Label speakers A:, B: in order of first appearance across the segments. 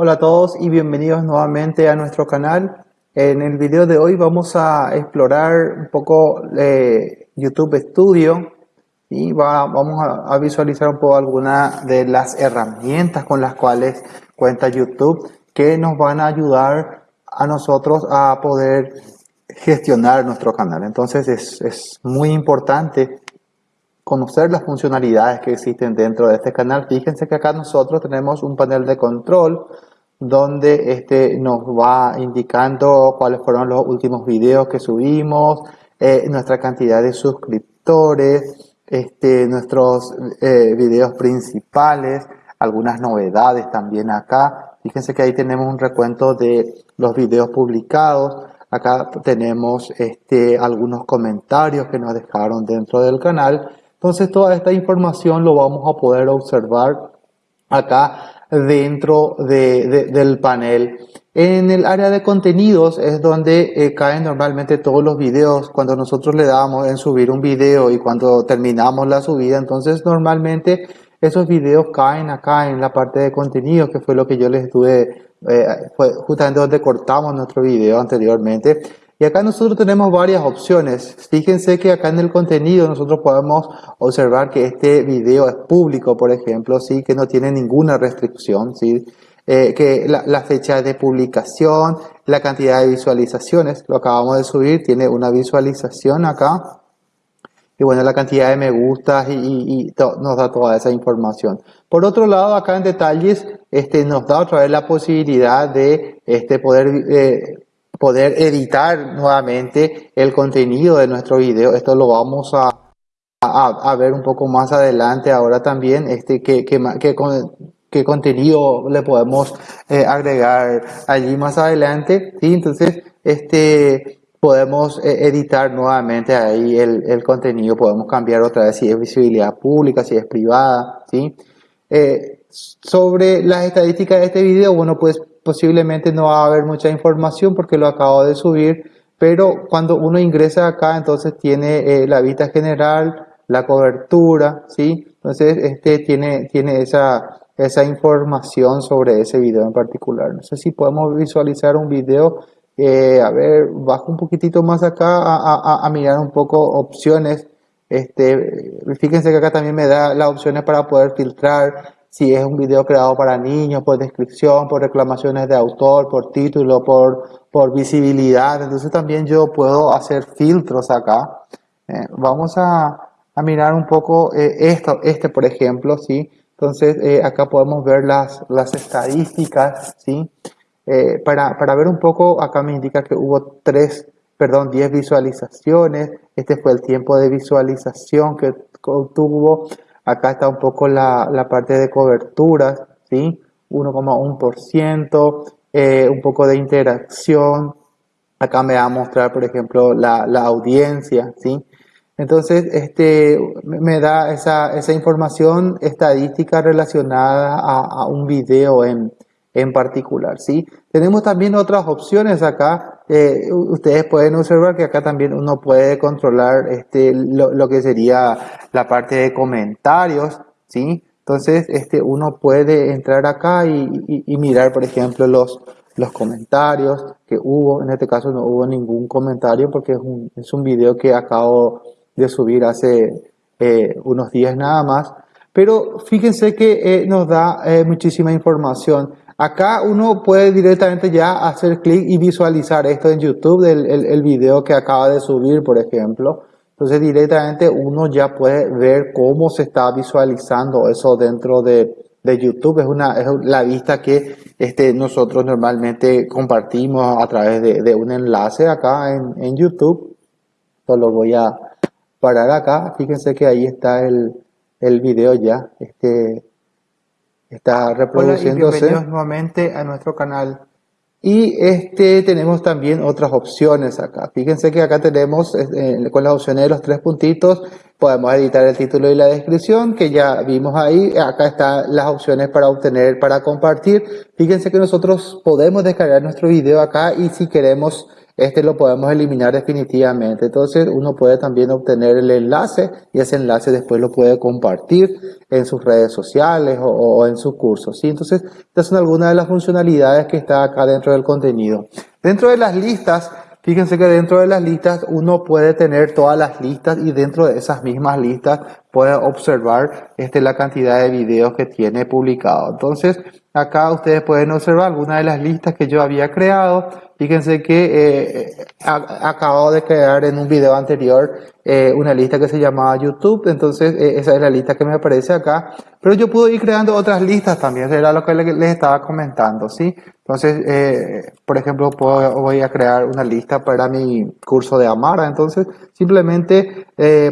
A: Hola a todos y bienvenidos nuevamente a nuestro canal. En el video de hoy vamos a explorar un poco eh, YouTube Studio y vamos a, visualizar un poco algunas de las herramientas con las cuales cuenta YouTube que nos van a ayudar a nosotros a poder gestionar nuestro canal. Entonces es, es muy importante conocer las funcionalidades que existen dentro de este canal. Fíjense que acá nosotros tenemos un panel de control donde este nos va indicando cuáles fueron los últimos videos que subimos, eh, nuestra cantidad de suscriptores, este, nuestros eh, videos principales, algunas novedades también acá. Fíjense que ahí tenemos un recuento de los videos publicados. Acá tenemos este, algunos comentarios que nos dejaron dentro del canal. Entonces toda esta información lo vamos a poder observar acá dentro del panel. En el área de contenidos es donde eh, caen normalmente todos los videos. Cuando nosotros le damos en subir un video y cuando terminamos la subida, entonces normalmente esos videos caen acá en la parte de contenidos, que fue lo que yo les estuve, eh, fue justamente donde cortamos nuestro video anteriormente. Y acá nosotros tenemos varias opciones. Fíjense que acá en el contenido nosotros podemos observar que este video es público, por ejemplo, sí, que no tiene ninguna restricción, sí, eh, que la, fecha de publicación, la cantidad de visualizaciones, lo acabamos de subir, tiene una visualización acá. Y bueno, la cantidad de me gustas y, nos da toda esa información. Por otro lado, acá en detalles, este, nos da otra vez la posibilidad de este, poder eh, poder editar nuevamente el contenido de nuestro video. Esto lo vamos a, a, ver un poco más adelante ahora también, este, qué, qué, qué, qué contenido le podemos eh, agregar allí más adelante. ¿sí? Entonces, este, podemos eh, editar nuevamente ahí el, el, contenido, podemos cambiar otra vez si es visibilidad pública, si es privada. ¿sí? Eh, sobre las estadísticas de este video, bueno, pues posiblemente no va a haber mucha información porque lo acabo de subir, pero cuando uno ingresa acá, entonces tiene eh, la vista general, la cobertura, ¿sí? Entonces, este tiene, tiene esa, esa información sobre ese video en particular. No sé si podemos visualizar un video, eh, a ver, bajo un poquitito más acá a, a, mirar un poco opciones. Este, fíjense que acá también me da las opciones para poder filtrar si es un video creado para niños, por descripción, por reclamaciones de autor, por título, por, por visibilidad. Entonces también yo puedo hacer filtros acá. Eh, vamos a, a, mirar un poco eh, esto, este por ejemplo, ¿sí? Entonces eh, acá podemos ver las, las estadísticas, ¿sí? para, para ver un poco, acá me indica que hubo tres, perdón, 10 visualizaciones. Este fue el tiempo de visualización que tuvo. Acá está un poco la, la parte de coberturas, ¿sí? 1,1%, eh, un poco de interacción. Acá me va a mostrar, por ejemplo, la, la audiencia, ¿sí? Entonces, este, me da esa, esa información estadística relacionada a, a un video en, en particular, ¿sí? Tenemos también otras opciones acá. Eh, ustedes pueden observar que acá también uno puede controlar este, lo, que sería la parte de comentarios, ¿sí? Entonces, este, uno puede entrar acá y, mirar, por ejemplo, los, los comentarios que hubo. En este caso no hubo ningún comentario porque es un, es un video que acabo de subir hace eh, unos días nada más. Pero fíjense que eh, nos da muchísima información. Acá uno puede directamente ya hacer clic y visualizar esto en YouTube, el, el, video que acaba de subir, por ejemplo. Entonces directamente uno ya puede ver cómo se está visualizando eso dentro de, de YouTube. Es, una, es la vista que este, nosotros normalmente compartimos a través de, de un enlace acá en, en YouTube. Solo voy a parar acá. Fíjense que ahí está el, el video ya. Este, está reproduciéndose. bienvenidos nuevamente a nuestro canal. Y este tenemos también otras opciones acá. Fíjense que acá tenemos eh, con las opciones de los tres puntitos, podemos editar el título y la descripción que ya vimos ahí. Acá están las opciones para obtener, para compartir. Fíjense que nosotros podemos descargar nuestro video acá y si queremos este lo podemos eliminar definitivamente. Entonces uno puede también obtener el enlace y ese enlace después lo puede compartir en sus redes sociales o, en sus cursos. ¿sí? Entonces estas son algunas de las funcionalidades que está acá dentro del contenido. Dentro de las listas, Fíjense que dentro de las listas uno puede tener todas las listas y dentro de esas mismas listas puede observar este, la cantidad de videos que tiene publicado. Entonces, acá ustedes pueden observar algunas de las listas que yo había creado. Fíjense que eh, acabo de crear en un video anterior eh, una lista que se llamaba YouTube. Entonces, eh, esa es la lista que me aparece acá. Pero yo puedo ir creando otras listas también. Era lo que les estaba comentando, ¿sí? Entonces, por ejemplo, voy a crear una lista para mi curso de Amara. Entonces, simplemente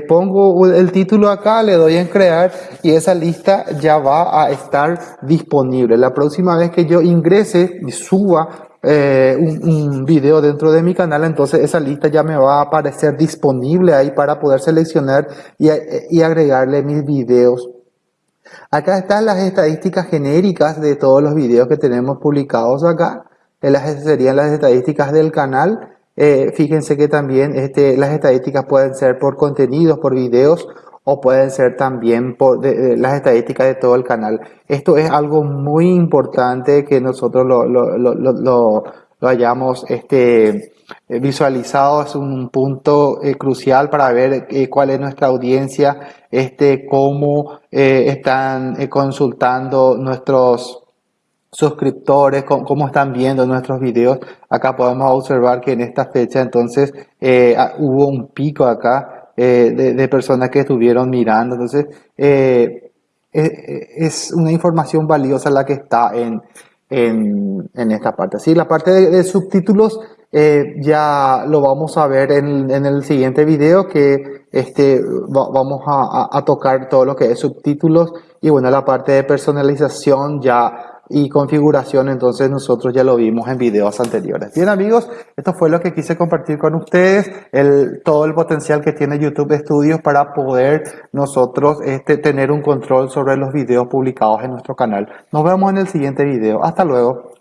A: pongo el título acá le doy en crear y esa lista ya va a estar disponible. La próxima vez que yo ingrese y suba eh, un, video dentro de mi canal, entonces esa lista ya me va a aparecer disponible ahí para poder seleccionar y, y agregarle mis videos. Acá están las estadísticas genéricas de todos los videos que tenemos publicados acá. Las serían las estadísticas del canal. Eh, fíjense que también este, las estadísticas pueden ser por contenidos, por videos o pueden ser también por las estadísticas de todo el canal. Esto es algo muy importante que nosotros lo, lo, lo, lo, hayamos este, visualizado, es un punto eh, crucial para ver eh, cuál es nuestra audiencia, este, cómo eh, están consultando nuestros suscriptores, cómo, están viendo nuestros videos. Acá podemos observar que en esta fecha entonces ah, hubo un pico acá eh, de, personas que estuvieron mirando. Entonces, eh, eh, es una información valiosa la que está en, en, esta parte. Sí, la parte de, subtítulos ya lo vamos a ver en, en, el siguiente video que este, vamos a, tocar todo lo que es subtítulos y bueno, la parte de personalización ya y configuración, entonces nosotros ya lo vimos en videos anteriores. Bien amigos, esto fue lo que quise compartir con ustedes, el, todo el potencial que tiene YouTube Studios para poder nosotros este, tener un control sobre los videos publicados en nuestro canal. Nos vemos en el siguiente video. Hasta luego.